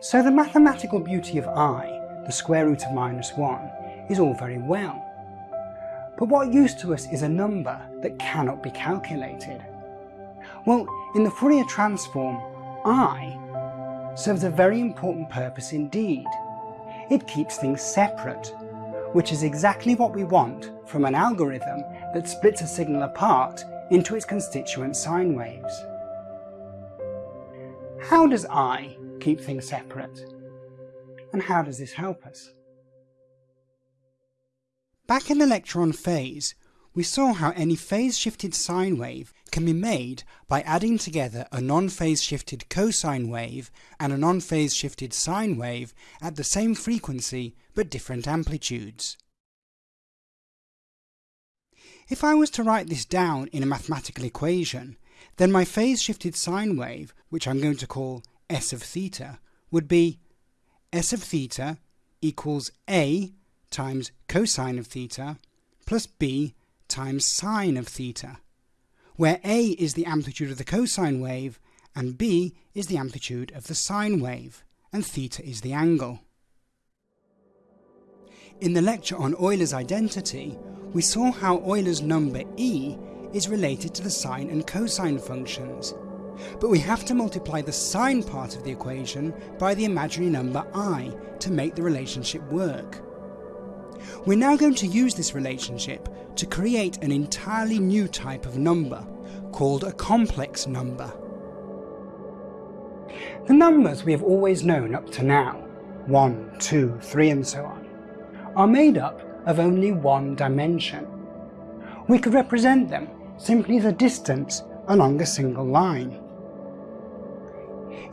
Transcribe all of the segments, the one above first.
So the mathematical beauty of i, the square root of minus 1, is all very well. But what use to us is a number that cannot be calculated? Well, in the Fourier transform, i serves a very important purpose indeed. It keeps things separate, which is exactly what we want from an algorithm that splits a signal apart into its constituent sine waves. How does I keep things separate? And how does this help us? Back in the lecture on phase, we saw how any phase-shifted sine wave can be made by adding together a non-phase shifted cosine wave and a non-phase shifted sine wave at the same frequency but different amplitudes. If I was to write this down in a mathematical equation, then my phase-shifted sine wave, which I'm going to call s of theta, would be s of theta equals a times cosine of theta plus b times sine of theta, where a is the amplitude of the cosine wave and b is the amplitude of the sine wave, and theta is the angle. In the lecture on Euler's identity, we saw how Euler's number e is related to the sine and cosine functions, but we have to multiply the sine part of the equation by the imaginary number i to make the relationship work. We're now going to use this relationship to create an entirely new type of number, called a complex number. The numbers we have always known up to now, 1, 2, 3 and so on, are made up of only one dimension. We could represent them simply as a distance along a single line.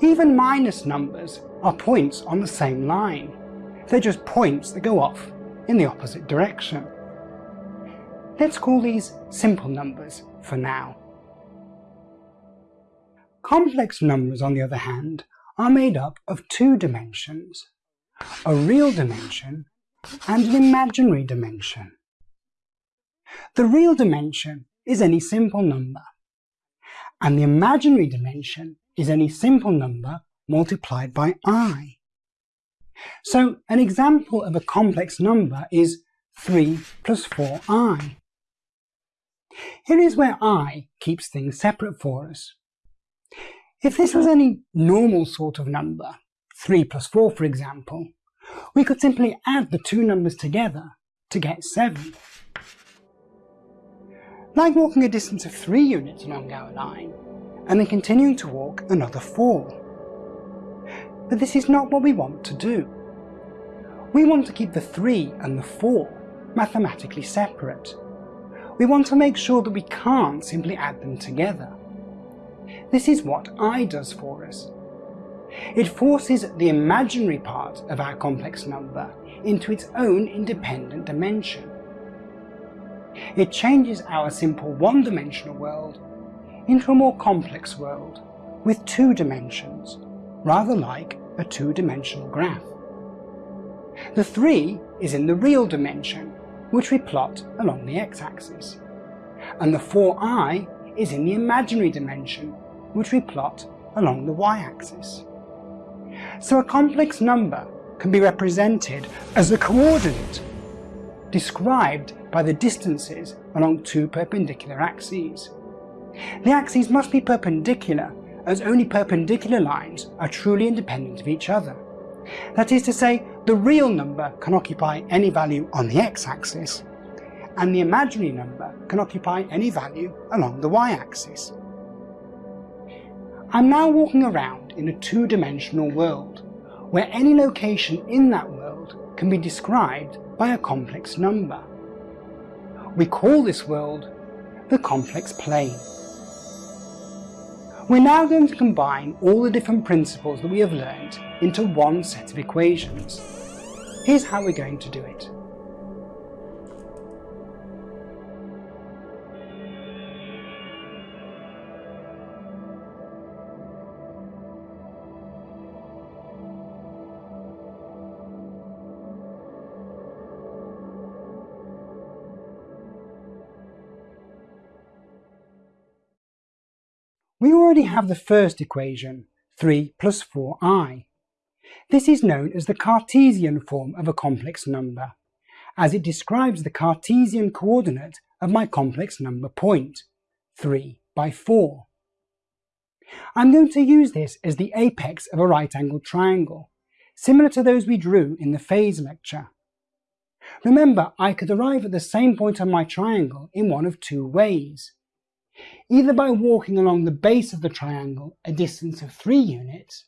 Even minus numbers are points on the same line. They're just points that go off in the opposite direction. Let's call these simple numbers for now. Complex numbers, on the other hand, are made up of two dimensions, a real dimension and an imaginary dimension. The real dimension is any simple number, and the imaginary dimension is any simple number multiplied by i. So an example of a complex number is 3 plus 4i. Here is where i keeps things separate for us. If this was any normal sort of number, 3 plus 4 for example, we could simply add the two numbers together to get 7. Like walking a distance of 3 units along our line, and then continuing to walk another 4. But this is not what we want to do. We want to keep the 3 and the 4 mathematically separate. We want to make sure that we can't simply add them together. This is what i does for us. It forces the imaginary part of our complex number into its own independent dimension. It changes our simple one-dimensional world into a more complex world with two dimensions, rather like a two-dimensional graph. The 3 is in the real dimension, which we plot along the x-axis, and the 4i is in the imaginary dimension, which we plot along the y-axis. So a complex number can be represented as a coordinate, described by the distances along two perpendicular axes. The axes must be perpendicular as only perpendicular lines are truly independent of each other. That is to say, the real number can occupy any value on the x-axis, and the imaginary number can occupy any value along the y-axis. I'm now walking around in a two-dimensional world, where any location in that world can be described by a complex number. We call this world the complex plane. We're now going to combine all the different principles that we have learned into one set of equations. Here's how we're going to do it. We already have the first equation, 3 plus 4i. This is known as the Cartesian form of a complex number, as it describes the Cartesian coordinate of my complex number point, 3 by 4. I'm going to use this as the apex of a right-angled triangle, similar to those we drew in the phase lecture. Remember, I could arrive at the same point on my triangle in one of two ways. Either by walking along the base of the triangle a distance of 3 units,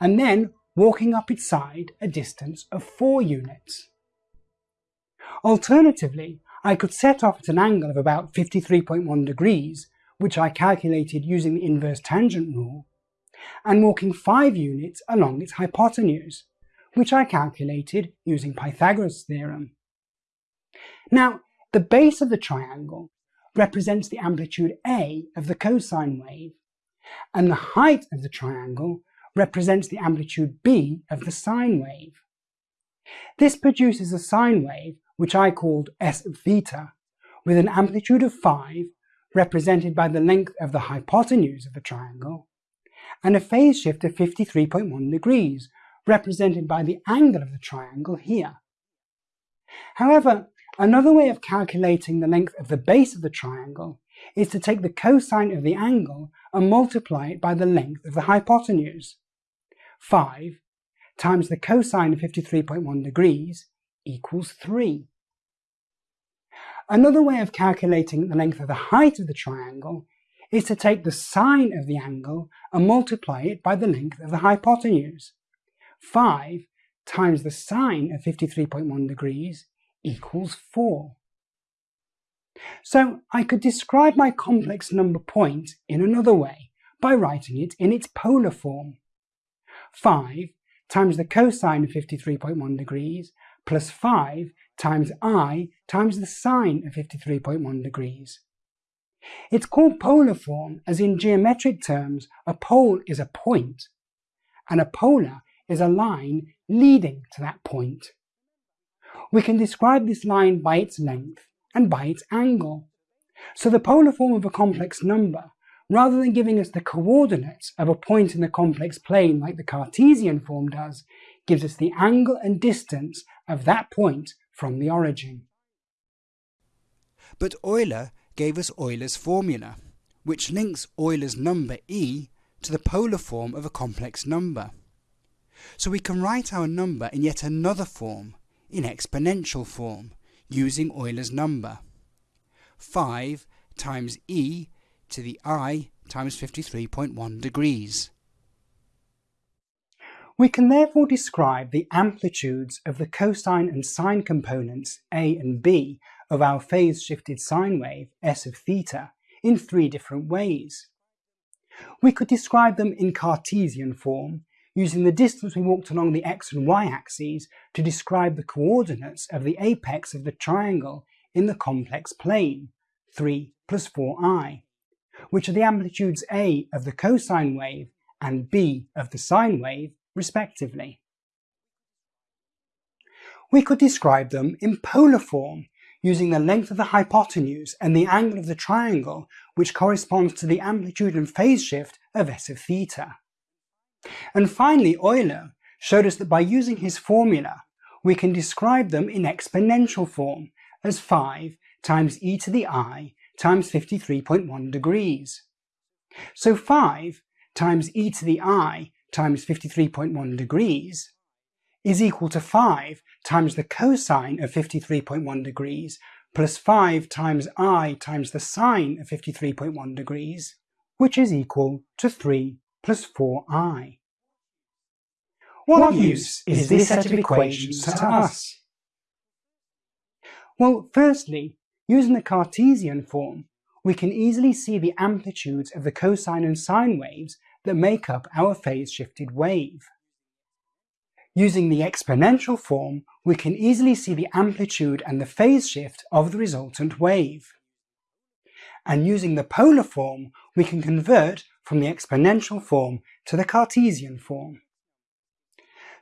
and then walking up its side a distance of 4 units. Alternatively, I could set off at an angle of about 53.1 degrees, which I calculated using the inverse tangent rule, and walking 5 units along its hypotenuse, which I calculated using Pythagoras' theorem. Now, the base of the triangle represents the amplitude A of the cosine wave, and the height of the triangle represents the amplitude B of the sine wave. This produces a sine wave, which I called S theta, with an amplitude of 5 represented by the length of the hypotenuse of the triangle, and a phase shift of 53.1 degrees, represented by the angle of the triangle here. However, another way of calculating the length of the base of the triangle is to take the cosine of the angle and multiply it by the length of the hypotenuse. 5 times the cosine of 53.1 degrees equals 3. Another way of calculating the length of the height of the triangle is to take the sine of the angle and multiply it by the length of the hypotenuse. 5 times the sine of 53.1 degrees equals 4. So I could describe my complex number point in another way by writing it in its polar form. 5 times the cosine of 53.1 degrees plus 5 times i times the sine of 53.1 degrees. It's called polar form as in geometric terms a pole is a point and a polar is a line leading to that point. We can describe this line by its length and by its angle. So the polar form of a complex number, rather than giving us the coordinates of a point in the complex plane like the Cartesian form does, gives us the angle and distance of that point from the origin. But Euler gave us Euler's formula, which links Euler's number e to the polar form of a complex number. So we can write our number in yet another form, in exponential form, using Euler's number. 5 times e to the i times 53.1 degrees. We can therefore describe the amplitudes of the cosine and sine components a and b of our phase-shifted sine wave s of theta in three different ways. We could describe them in Cartesian form, using the distance we walked along the x and y axes to describe the coordinates of the apex of the triangle in the complex plane, 3 plus 4i, which are the amplitudes a of the cosine wave and b of the sine wave respectively. We could describe them in polar form using the length of the hypotenuse and the angle of the triangle which corresponds to the amplitude and phase shift of s of theta. And finally Euler showed us that by using his formula we can describe them in exponential form as 5 times e to the i times 53.1 degrees. So 5 times e to the i times 53.1 degrees is equal to 5 times the cosine of 53.1 degrees plus 5 times i times the sine of 53.1 degrees, which is equal to 3 plus 4i. What use is this set of equations to us? Well, firstly, using the Cartesian form, we can easily see the amplitudes of the cosine and sine waves that make up our phase-shifted wave. Using the exponential form, we can easily see the amplitude and the phase shift of the resultant wave. And using the polar form, we can convert from the exponential form to the Cartesian form.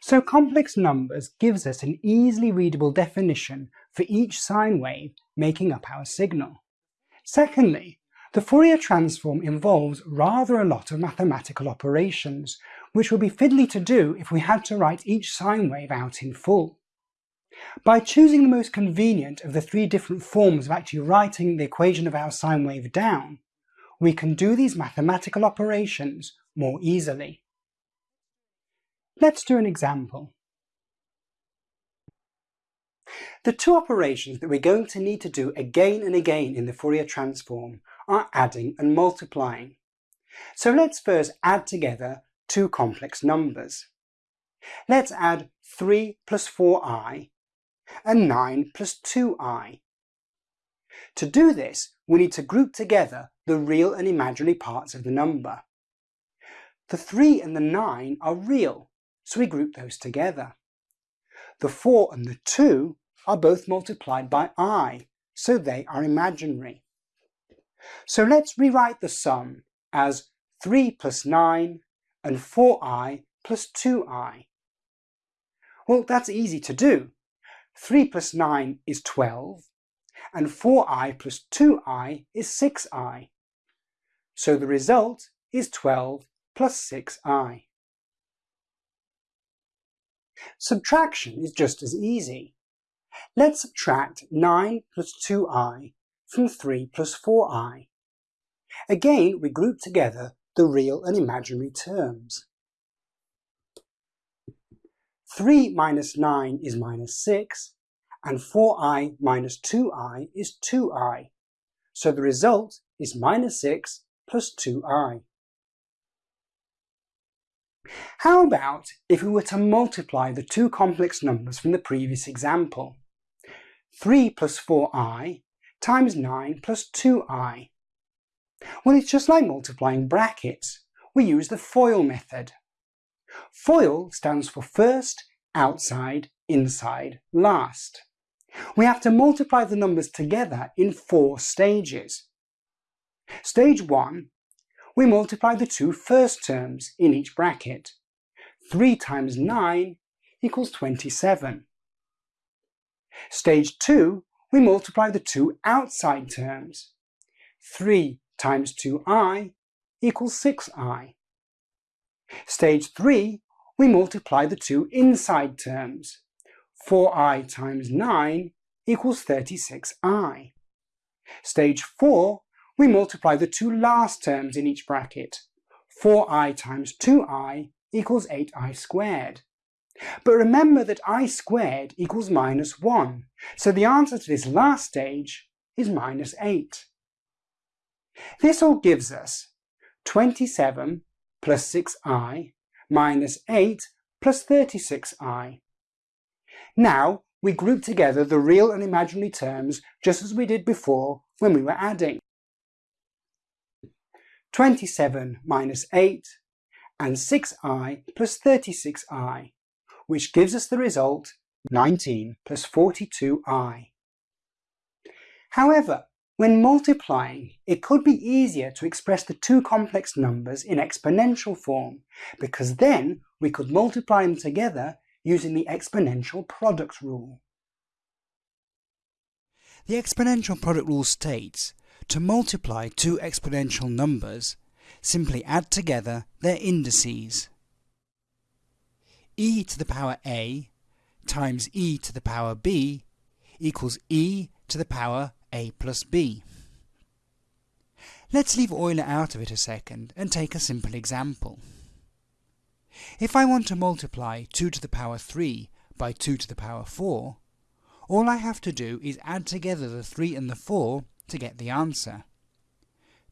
So complex numbers gives us an easily readable definition for each sine wave making up our signal. Secondly, the Fourier transform involves rather a lot of mathematical operations, which would be fiddly to do if we had to write each sine wave out in full. By choosing the most convenient of the three different forms of actually writing the equation of our sine wave down, we can do these mathematical operations more easily. Let's do an example. The two operations that we're going to need to do again and again in the Fourier transform are adding and multiplying. So let's first add together two complex numbers. Let's add 3 plus 4i and 9 plus 2i. To do this, we need to group together the real and imaginary parts of the number. The 3 and the 9 are real, so we group those together. The 4 and the 2 are both multiplied by i, so they are imaginary. So let's rewrite the sum as 3 plus 9 and 4i plus 2i. Well, that's easy to do. 3 plus 9 is 12, and 4i plus 2i is 6i. So the result is 12 plus 6i. Subtraction is just as easy. Let's subtract 9 plus 2i from 3 plus 4i. Again, we group together the real and imaginary terms. 3 minus 9 is minus 6, and 4i minus 2i is 2i. So the result is minus 6 plus 2i. How about if we were to multiply the two complex numbers from the previous example? 3 plus 4i times 9 plus 2i. Well, it's just like multiplying brackets. We use the FOIL method. FOIL stands for first, outside, inside, last. We have to multiply the numbers together in four stages. Stage 1, we multiply the two first terms in each bracket. 3 times 9 equals 27. Stage 2, we multiply the two outside terms. 3 times 2i equals 6i. Stage 3, we multiply the two inside terms. 4i times 9 equals 36i. Stage 4, we multiply the two last terms in each bracket. 4i times 2i equals 8i squared. But remember that i squared equals minus 1, so the answer to this last stage is minus 8. This all gives us 27 plus 6i minus 8 plus 36i. Now we group together the real and imaginary terms just as we did before when we were adding. 27 minus 8 and 6i plus 36i, which gives us the result 19 plus 42i. However, when multiplying, it could be easier to express the two complex numbers in exponential form, because then we could multiply them together using the exponential product rule. The exponential product rule states to multiply two exponential numbers, simply add together their indices. e to the power a times e to the power b equals e to the power a plus b. Let's leave Euler out of it a second and take a simple example. If I want to multiply 2 to the power 3 by 2 to the power 4, all I have to do is add together the 3 and the 4 to get the answer.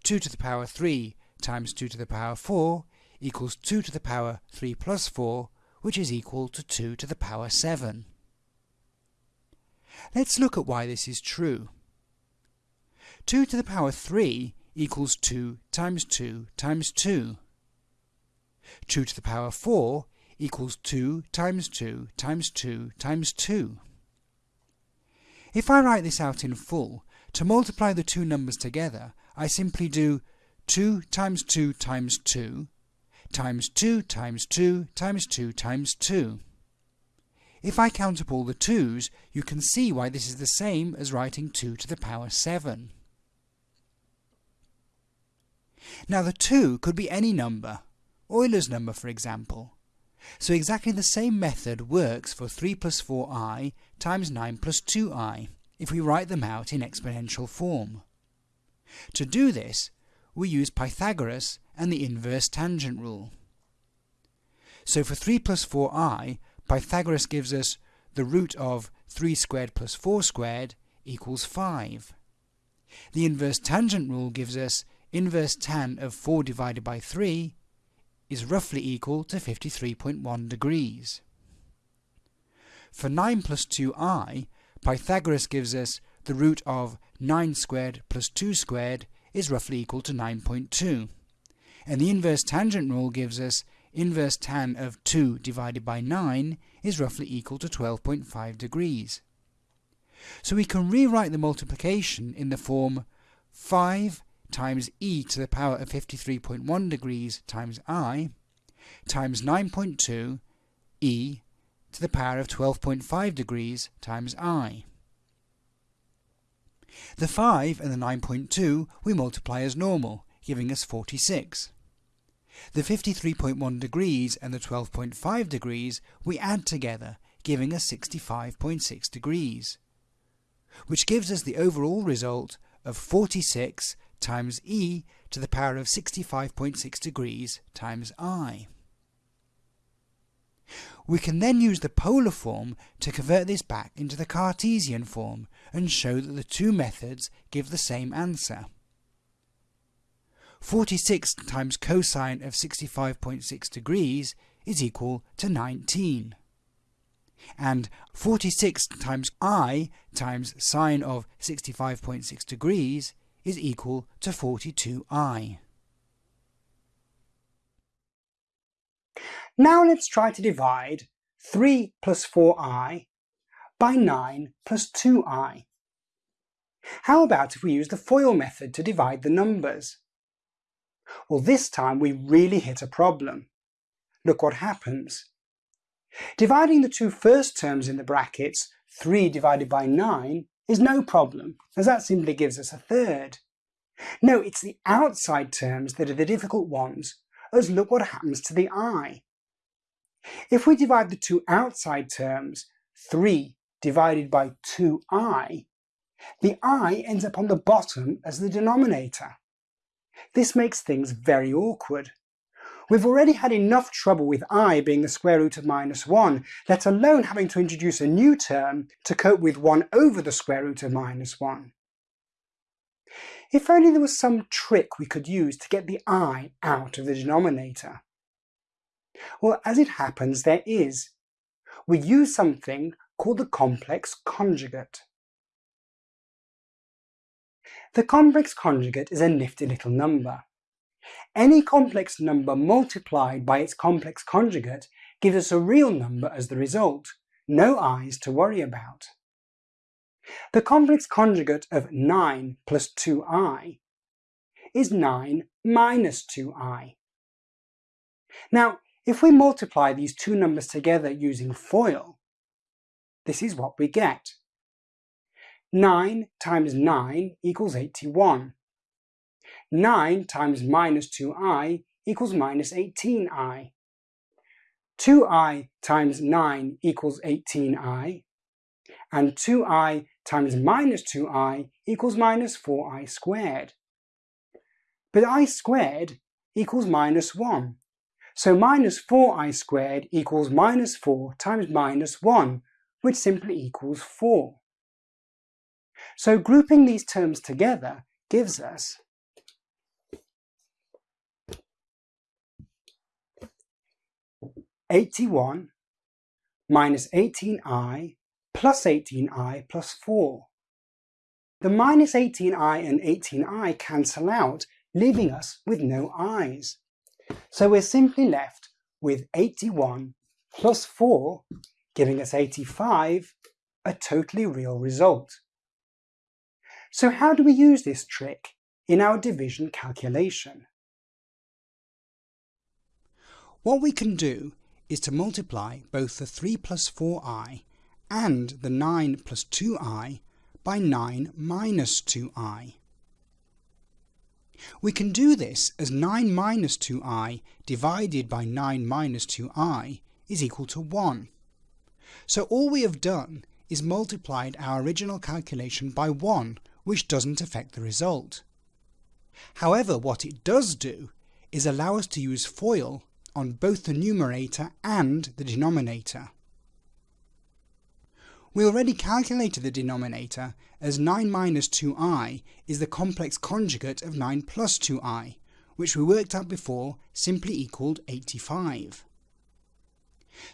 2 to the power 3 times 2 to the power 4 equals 2 to the power 3 plus 4, which is equal to 2 to the power 7. Let's look at why this is true. 2 to the power 3 equals 2 times 2 times 2. 2 to the power 4 equals 2 times 2 times 2 times 2. If I write this out in full, to multiply the two numbers together, I simply do 2 times 2 times 2 times 2 times 2 times 2 times 2. If I count up all the 2's, you can see why this is the same as writing 2 to the power 7. Now the 2 could be any number, Euler's number for example. So exactly the same method works for 3 plus 4i times 9 plus 2i if we write them out in exponential form. To do this, we use Pythagoras and the inverse tangent rule. So for 3 plus 4i, Pythagoras gives us the root of 3 squared plus 4 squared equals 5. The inverse tangent rule gives us inverse tan of 4 divided by 3 is roughly equal to 53.1 degrees. For 9 plus 2i, Pythagoras gives us the root of 9 squared plus 2 squared is roughly equal to 9.2. And the inverse tangent rule gives us inverse tan of 2 divided by 9 is roughly equal to 12.5 degrees. So we can rewrite the multiplication in the form 5 times e to the power of 53.1 degrees times i times 9.2 e to the power of 12.5 degrees times i. The 5 and the 9.2 we multiply as normal, giving us 46. The 53.1 degrees and the 12.5 degrees we add together, giving us 65.6 degrees, which gives us the overall result of 46 times e to the power of 65.6 degrees times i. We can then use the polar form to convert this back into the Cartesian form and show that the two methods give the same answer. 46 times cosine of 65.6 degrees is equal to 19. And 46 times i times sine of 65.6 degrees is equal to 42i. Now let's try to divide 3 plus 4i by 9 plus 2i. How about if we use the FOIL method to divide the numbers? Well, this time we really hit a problem. Look what happens. Dividing the two first terms in the brackets, 3 divided by 9, is no problem, as that simply gives us a third. No, it's the outside terms that are the difficult ones, as look what happens to the i. If we divide the two outside terms, 3 divided by 2i, the i ends up on the bottom as the denominator. This makes things very awkward. We've already had enough trouble with i being the square root of minus 1, let alone having to introduce a new term to cope with 1 over the square root of minus 1. If only there was some trick we could use to get the i out of the denominator. Well, as it happens, there is. We use something called the complex conjugate. The complex conjugate is a nifty little number. Any complex number multiplied by its complex conjugate gives us a real number as the result, no i's to worry about. The complex conjugate of 9 plus 2i is 9 minus 2i. Now, if we multiply these two numbers together using FOIL, this is what we get. 9 times 9 equals 81. 9 times minus 2i equals minus 18i. 2i times 9 equals 18i, and 2i times minus 2i equals minus 4i squared. But i squared equals minus 1, so minus 4i squared equals minus 4 times minus 1, which simply equals 4. So grouping these terms together gives us Eighty-one minus 18i plus 18i plus 4. The minus 18i and 18i cancel out, leaving us with no i's. So we're simply left with 81 plus 4, giving us 85, a totally real result. So how do we use this trick in our division calculation? What we can do is to multiply both the 3 plus 4i and the 9 plus 2i by 9 minus 2i. We can do this as 9 minus 2i divided by 9 minus 2i is equal to 1. So all we have done is multiplied our original calculation by 1, which doesn't affect the result. However, what it does do is allow us to use FOIL on both the numerator and the denominator. We already calculated the denominator as 9 minus 2i is the complex conjugate of 9 plus 2i, which we worked out before simply equalled 85.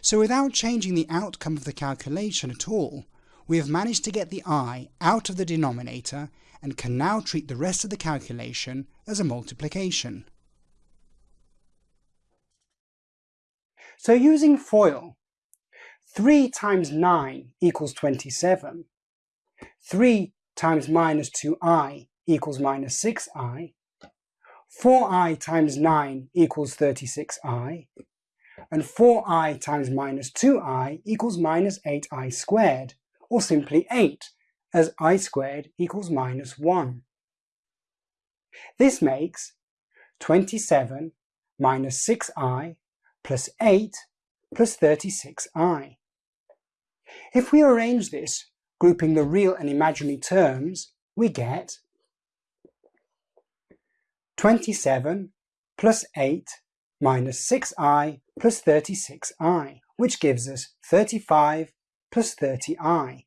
So without changing the outcome of the calculation at all, we have managed to get the i out of the denominator and can now treat the rest of the calculation as a multiplication. So using FOIL, 3 times 9 equals 27. 3 times minus 2i equals minus 6i. 4i times 9 equals 36i. And 4i times minus 2i equals minus 8i squared, or simply 8, as i squared equals minus 1. This makes 27 minus 6i plus 8 plus 36i. If we arrange this, grouping the real and imaginary terms, we get 27 plus 8 minus 6i plus 36i, which gives us 35 plus 30i.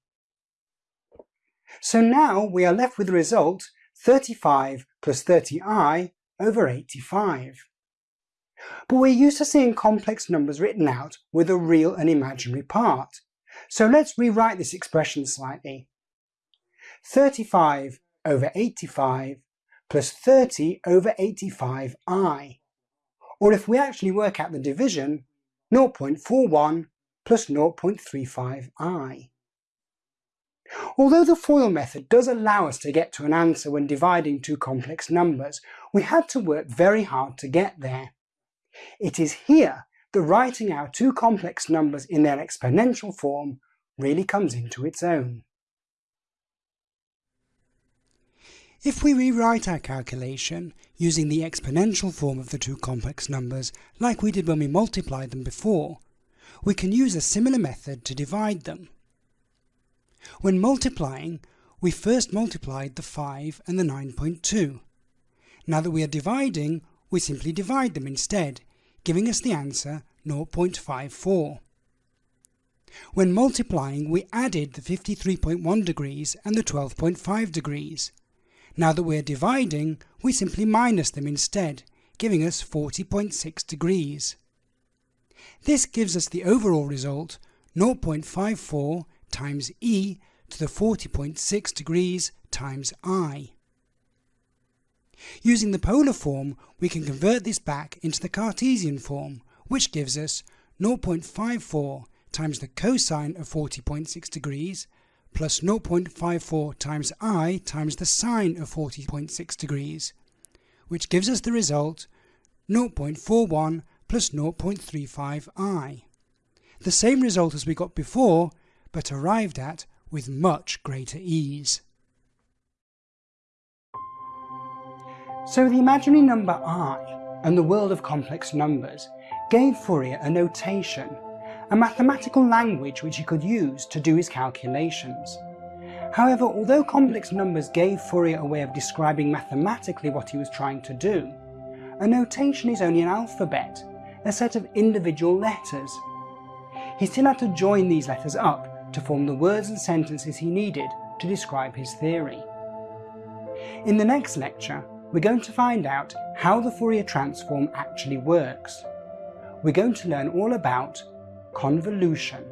So now we are left with the result 35 plus 30i over 85. But we're used to seeing complex numbers written out with a real and imaginary part, so let's rewrite this expression slightly. 35 over 85 plus 30 over 85i. Or if we actually work out the division, 0.41 plus 0.35i. Although the FOIL method does allow us to get to an answer when dividing two complex numbers, we had to work very hard to get there. It is here that writing out two complex numbers in their exponential form really comes into its own. If we rewrite our calculation using the exponential form of the two complex numbers like we did when we multiplied them before, we can use a similar method to divide them. When multiplying, we first multiplied the 5 and the 9.2. Now that we are dividing, we simply divide them instead, giving us the answer 0.54. When multiplying, we added the 53.1 degrees and the 12.5 degrees. Now that we're dividing, we simply minus them instead, giving us 40.6 degrees. This gives us the overall result 0.54 times e to the 40.6 degrees times i. Using the polar form, we can convert this back into the Cartesian form, which gives us 0.54 times the cosine of 40.6 degrees plus 0.54 times i times the sine of 40.6 degrees, which gives us the result 0.41 plus 0.35i. The same result as we got before, but arrived at with much greater ease. So the imaginary number i and the world of complex numbers gave Fourier a notation, a mathematical language which he could use to do his calculations. However, although complex numbers gave Fourier a way of describing mathematically what he was trying to do, a notation is only an alphabet, a set of individual letters. He still had to join these letters up to form the words and sentences he needed to describe his theory. In the next lecture, we're going to find out how the Fourier transform actually works. We're going to learn all about convolution.